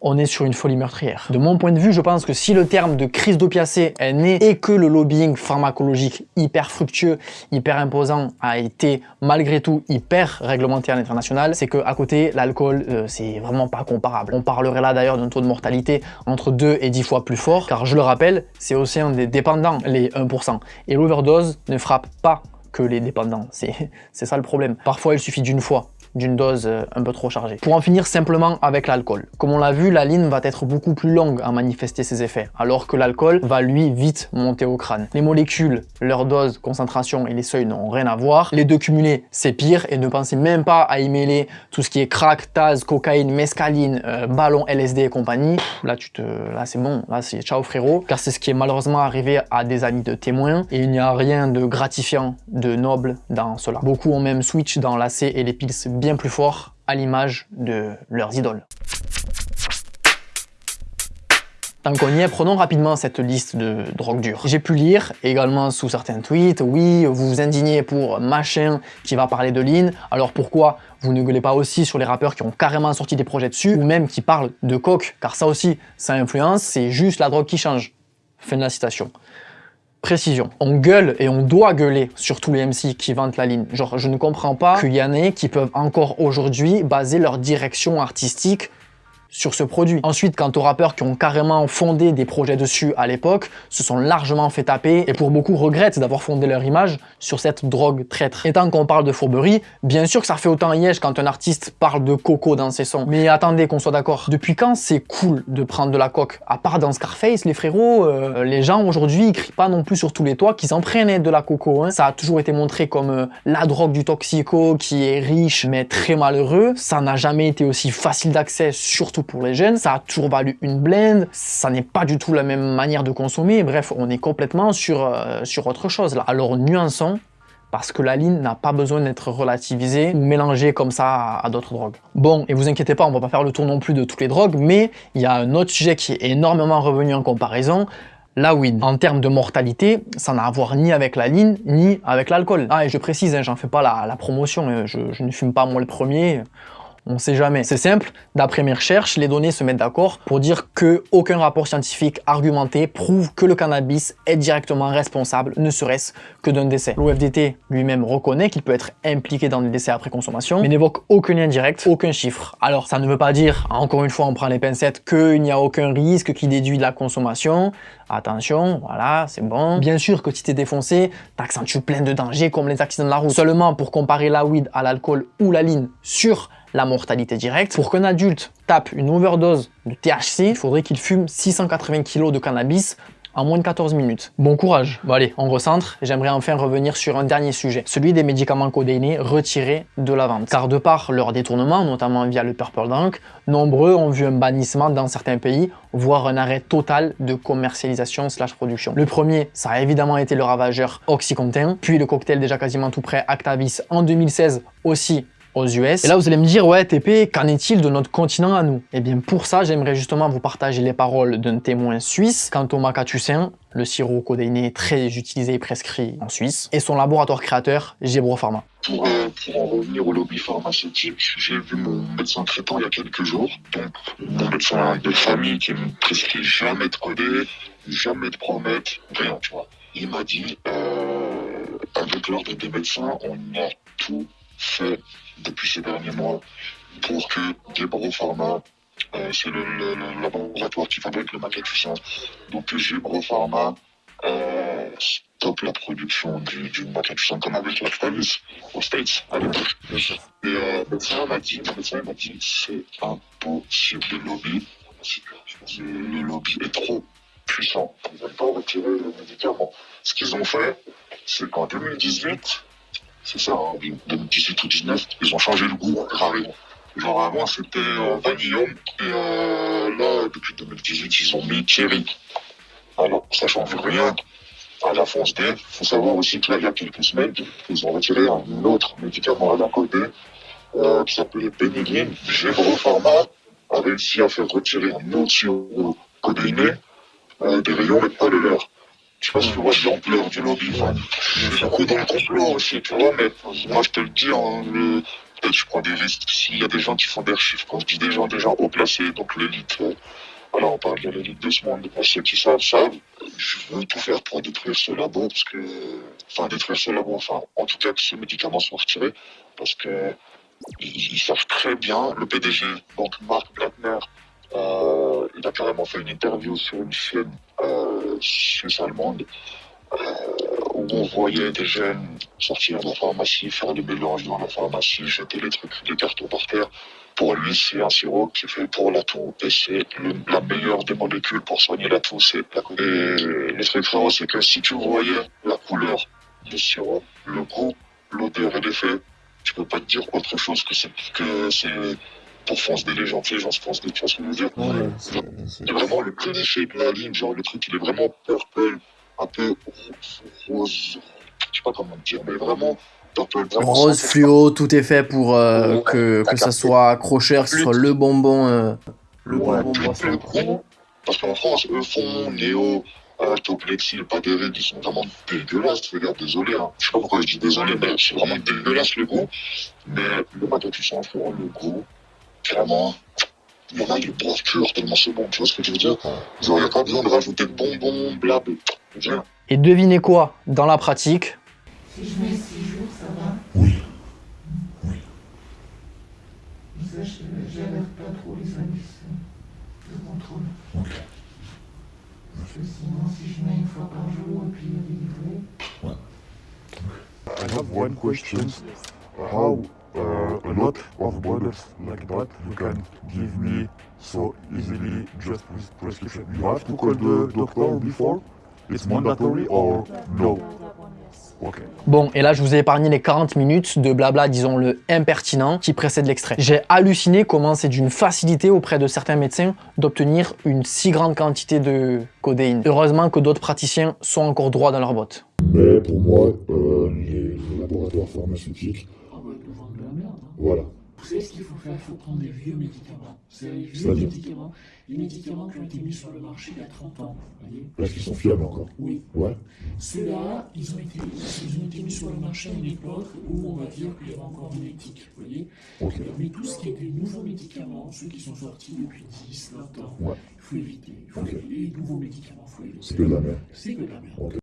on est sur une folie meurtrière. De mon point de vue, je pense que si le terme de crise d'opiacés est né et que le lobbying pharmacologique hyper fructueux, hyper imposant a été malgré tout hyper réglementé à l'international, c'est que à côté, l'alcool, euh, c'est vraiment pas comparable. On parlerait là d'ailleurs d'un taux de mortalité entre 2 et 10 fois plus fort, car je le rappelle, c'est aussi un des dépendants, les 1%. Et l'overdose ne frappe pas que les dépendants, c'est ça le problème. Parfois, il suffit d'une fois d'une dose euh, un peu trop chargée. Pour en finir simplement avec l'alcool. Comme on l'a vu, la ligne va être beaucoup plus longue à manifester ses effets, alors que l'alcool va lui vite monter au crâne. Les molécules, leur dose, concentration et les seuils n'ont rien à voir. Les deux cumulés, c'est pire et ne pensez même pas à y mêler tout ce qui est crack, taz, cocaïne, mescaline, euh, ballon, LSD et compagnie. Là, tu te, là c'est bon, là c'est ciao frérot, car c'est ce qui est malheureusement arrivé à des amis de témoins et il n'y a rien de gratifiant, de noble dans cela. Beaucoup ont même switch dans l'AC et les pills plus fort à l'image de leurs idoles. Tant qu'on y est, prenons rapidement cette liste de drogues dures. J'ai pu lire également sous certains tweets, oui, vous vous indignez pour machin qui va parler de lean, alors pourquoi vous ne gueulez pas aussi sur les rappeurs qui ont carrément sorti des projets dessus, ou même qui parlent de coke, car ça aussi, ça influence, c'est juste la drogue qui change. Fin de la citation. Précision. On gueule et on doit gueuler sur tous les MC qui vantent la ligne. Genre, je ne comprends pas qu'il y en ait qui peuvent encore aujourd'hui baser leur direction artistique sur ce produit. Ensuite, quant aux rappeurs qui ont carrément fondé des projets dessus à l'époque, se sont largement fait taper et pour beaucoup regrettent d'avoir fondé leur image sur cette drogue traître. Et tant qu'on parle de fourberie, bien sûr que ça fait autant liège quand un artiste parle de coco dans ses sons. Mais attendez qu'on soit d'accord, depuis quand c'est cool de prendre de la coque? À part dans Scarface, les frérots, euh, les gens aujourd'hui ils crient pas non plus sur tous les toits qu'ils en de la coco. Hein. Ça a toujours été montré comme euh, la drogue du toxico qui est riche mais très malheureux. Ça n'a jamais été aussi facile d'accès, surtout pour les jeunes, ça a toujours valu une blende, ça n'est pas du tout la même manière de consommer, bref, on est complètement sur, euh, sur autre chose là. Alors nuançons, parce que la ligne n'a pas besoin d'être relativisée ou mélangée comme ça à, d'autres drogues. Bon, et vous inquiétez pas, on va pas faire le tour non plus de toutes les drogues, mais il y a un autre sujet qui est énormément revenu en comparaison, la weed. En termes de mortalité, ça n'a à voir ni avec la ligne, ni avec l'alcool. Ah, et je précise, hein, j'en fais pas la, promotion, euh, je, je ne fume pas moi le premier, on sait jamais. C'est simple, d'après mes recherches, les données se mettent d'accord pour dire que aucun rapport scientifique argumenté prouve que le cannabis est directement responsable, ne serait-ce que d'un décès. L'OFDT lui-même reconnaît qu'il peut être impliqué dans des décès après consommation, mais n'évoque aucun lien direct, aucun chiffre. Alors ça ne veut pas dire, encore une fois on prend les pincettes, qu'il n'y a aucun risque qui déduit de la consommation. Attention, voilà, c'est bon. Bien sûr que si t'es défoncé, t'accentues plein de dangers comme les accidents de la route. Seulement pour comparer la weed à l'alcool ou la ligne sur la mortalité directe. Pour qu'un adulte tape une overdose de THC, il faudrait qu'il fume 680 kg de cannabis en moins de 14 minutes. Bon courage Bon allez, on recentre. J'aimerais enfin revenir sur un dernier sujet, celui des médicaments codéinés retirés de la vente. Car de par leur détournement, notamment via le Purple Drunk, nombreux ont vu un bannissement dans certains pays, voire un arrêt total de commercialisation slash production. Le premier, ça a évidemment été le ravageur Oxycontin, puis le cocktail déjà quasiment tout prêt Actavis en 2016 aussi aux US. Et là, vous allez me dire, ouais, TP, qu'en est-il de notre continent à nous? Eh bien, pour ça, j'aimerais justement vous partager les paroles d'un témoin suisse quant au macatucin, le sirop codéiné très utilisé et prescrit en Suisse, et son laboratoire créateur, Gebro Pharma. Pour, euh, pour, en revenir au lobby pharmaceutique, j'ai vu mon médecin traitant il y a quelques jours. Donc, mon médecin de famille qui me prescrit jamais de coder, jamais de promettre, rien, tu vois. Il m'a dit, euh, avec l'ordre des médecins, on a tout fait depuis ces derniers mois pour que Gebro Pharma, euh, c'est le, le, le, laboratoire qui fabrique le macatucin, donc que Gebro Pharma euh, stoppe la production du, du macatucin comme avec Lactalis aux States à l'époque. Et euh, le médecin m'a dit, m'a dit, c'est impossible le lobby, le lobby est trop puissant. Ils ne veulent pas retirer le médicament. Ce qu'ils ont fait, c'est qu'en 2018, c'est ça, en 2018 ou 2019, ils ont changé le goût carrément. Genre avant c'était euh, vanillum et euh, là depuis 2018 ils ont mis Thierry. Alors ça change rien à la fonce D. Il faut savoir aussi que là il y a quelques semaines ils ont retiré un autre médicament à la côté euh, qui s'appelait Benigine. Gévro Pharma a réussi à faire retirer un autre sirop codéiné euh, des rayons mais pas de leur. Je sais pas si tu vois l'ampleur du lobby. Je suis beaucoup dans le complot aussi, tu vois, mais moi je te le dis, hein, le, je prends des risques s'il y a des gens qui font des chiffres. Quand je dis des gens, des gens haut placés, donc l'élite. euh, voilà, on parle de l'élite de ce monde. Pour ceux qui savent, savent. Je veux tout faire pour détruire ce labo, parce que. Enfin, détruire ce labo, enfin, en tout cas, que ce médicament soit retiré, parce que. Ils, ils savent très bien, le PDG, donc Marc Blattner, euh, il a carrément fait une interview sur une chaîne euh, suisse-allemande euh, où on voyait des jeunes sortir de la pharmacie, faire des mélanges dans la pharmacie, jeter les trucs, les cartons par terre. Pour lui, c'est un sirop qui fait pour la toux et c'est la meilleure des molécules pour soigner la toux, c'est la. Et le truc frérot, c'est que si tu voyais la couleur du sirop, le goût, l'odeur et l'effet, tu peux pas te dire autre chose que c'est que c'est pour foncer des légendes, les gens se foncent des tu vois ce que je veux dire. Ouais, c'est- vraiment le cliché de la ligne, genre le truc il est vraiment purple, un peu rose, je sais pas comment dire, mais vraiment purple, vraiment Rose fluo, tout est fait pour euh, Ouais, que, que ça soit accrocheur, que ce soit le bonbon. euh, le Ouais, bonbon plus le goût, parce qu'en France, eux font Néo, euh, des règles, ils sont vraiment dégueulasses, regarde, désolé, hein. je sais pas pourquoi je dis désolé, mais c'est vraiment dégueulasse le goût, mais le matin tu sens frérot, le goût, vraiment, il y en a, ils pur tellement c'est bon, tu vois ce que je veux dire? Genre, il n'y a pas besoin de rajouter de bonbons, blab, viens. Et devinez quoi? Dans la pratique, Si je mets 6 jours, ça va? Oui. Ça, je j'alerte pas trop les services de contrôle. Ok. Parce que sinon, si je mets une fois par jour et puis délivré, I have one question. How uh, a lot of like that you can give me so easily just with prescription? You have to call the doctor before? It's mandatory or no? Okay. Bon, et là, je vous ai épargné les 40 minutes de blabla, disons-le, impertinent qui précède l'extrait. J'ai halluciné comment c'est d'une facilité auprès de certains médecins d'obtenir une si grande quantité de codéine. Heureusement que d'autres praticiens sont encore droits dans leurs bottes. Mais pour moi, euh, les laboratoires pharmaceutiques, Ah bah, ils nous vendent de la merde. hein. Voilà. Vous savez ce qu'il faut faire? Il faut prendre des vieux médicaments. C'est les vieux médicaments, les médicaments qui ont été mis sur le marché il y a 30 ans. Voyez? Est-ce qu'ils sont fiables encore Oui. Ouais. Ceux-là, ils ont, été, ils ont été mis sur le marché à une époque où on va dire qu'il y avait encore de l'éthique. Vous voyez? Mais tout ce qui est des nouveaux médicaments, ceux qui sont sortis depuis 10, 20 ans, Ouais. il faut éviter. Faut éviter. Les nouveaux médicaments, il faut éviter. C'est que de la merde. C'est que de la merde.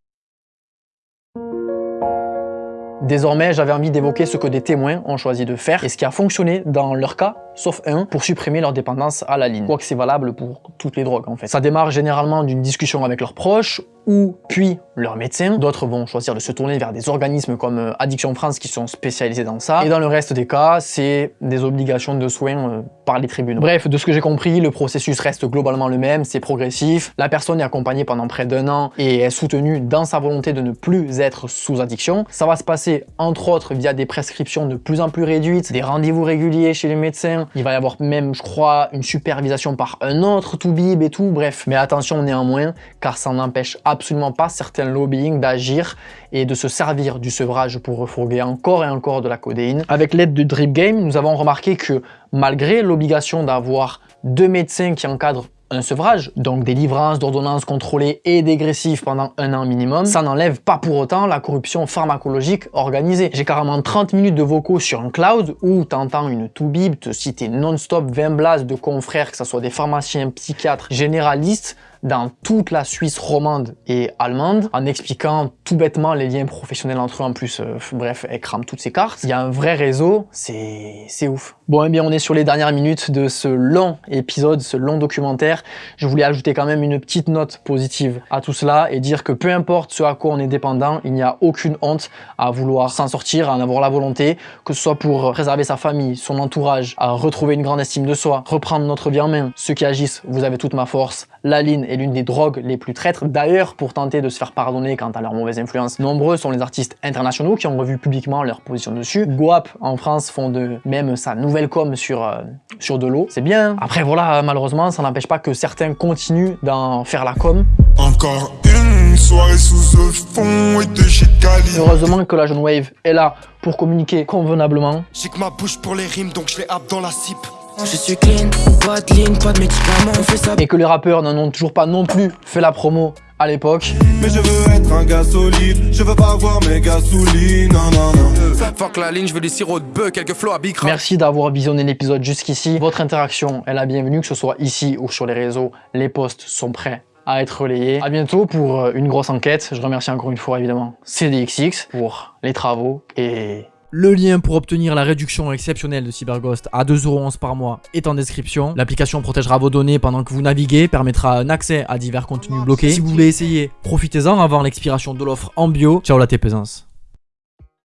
Désormais, j'avais envie d'évoquer ce que des témoins ont choisi de faire et ce qui a fonctionné dans leur cas, sauf un, pour supprimer leur dépendance à la ligne. Quoique c'est valable pour toutes les drogues en fait. Ça démarre généralement d'une discussion avec leurs proches ou puis leur médecin. D'autres vont choisir de se tourner vers des organismes comme euh, Addiction France qui sont spécialisés dans ça. Et dans le reste des cas, c'est des obligations de soins euh, par les tribunaux. Bref, de ce que j'ai compris, le processus reste globalement le même, c'est progressif. La personne est accompagnée pendant près d'un an et est soutenue dans sa volonté de ne plus être sous addiction. Ça va se passer entre autres via des prescriptions de plus en plus réduites, des rendez-vous réguliers chez les médecins. Il va y avoir même, je crois, une supervision par un autre toubib et tout. Bref, mais attention néanmoins, car ça n'empêche absolument pas certains lobbying d'agir et de se servir du sevrage pour refourguer encore et encore de la codéine. Avec l'aide de Drip Game, nous avons remarqué que malgré l'obligation d'avoir deux médecins qui encadrent un sevrage, donc des d'ordonnances contrôlées et dégressives pendant un an minimum, ça n'enlève pas pour autant la corruption pharmacologique organisée. J'ai carrément 30 minutes de vocaux sur un cloud où t'entends une toubib te citer non-stop 20 blases de confrères, que ce soit des pharmaciens, psychiatres, généralistes, dans toute la Suisse romande et allemande, en expliquant tout bêtement les liens professionnels entre eux en plus. euh, bref, elle crame toutes ses cartes. Il y a un vrai réseau, c'est ouf. Bon, eh bien, on est sur les dernières minutes de ce long épisode, ce long documentaire. Je voulais ajouter quand même une petite note positive à tout cela et dire que peu importe ce à quoi on est dépendant, il n'y a aucune honte à vouloir s'en sortir, à en avoir la volonté, que ce soit pour préserver sa famille, son entourage, à retrouver une grande estime de soi, reprendre notre vie en main. Ceux qui agissent, vous avez toute ma force. La ligne est l'une des drogues les plus traîtres. D'ailleurs, pour tenter de se faire pardonner quant à leur mauvaise influence, nombreux sont les artistes internationaux qui ont revu publiquement leur position dessus. Guap en France font de même sa nouvelle com sur, euh, sur de l'eau. C'est bien. Après voilà, malheureusement, ça n'empêche pas que certains continuent d'en faire la com. Encore une soirée sous le fond et de. Heureusement que la jeune wave est là pour communiquer convenablement. J'ai que ma bouche pour les rimes donc je les happe dans la cipe. Je suis clean, pas de ligne, pas de médicaments, on fait ça et que les rappeurs n'en ont toujours pas non plus fait la promo à l'époque. Mais je veux être un gars solide, je veux pas avoir mes non non non. Fuck la ligne, je veux des sirops de bœuf, quelques flots à bicra. Merci d'avoir visionné l'épisode jusqu'ici. Votre interaction est la bienvenue, que ce soit ici ou sur les réseaux. Les posts sont prêts à être relayés. À bientôt pour euh, une grosse enquête. Je remercie encore une fois évidemment CDXX pour les travaux et Le lien pour obtenir la réduction exceptionnelle de CyberGhost à 2,11€ par mois est en description. L'application protégera vos données pendant que vous naviguez, permettra un accès à divers contenus bloqués. Si vous voulez essayer, profitez-en avant l'expiration de l'offre en bio. Ciao la T-Pesance.